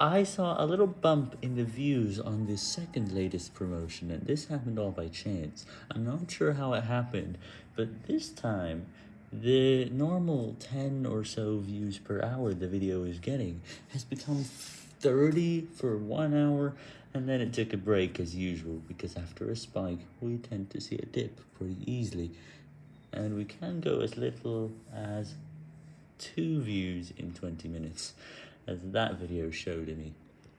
I saw a little bump in the views on the second latest promotion, and this happened all by chance. I'm not sure how it happened, but this time, the normal 10 or so views per hour the video is getting has become 30 for one hour, and then it took a break as usual, because after a spike, we tend to see a dip pretty easily, and we can go as little as two views in 20 minutes, as that video showed me.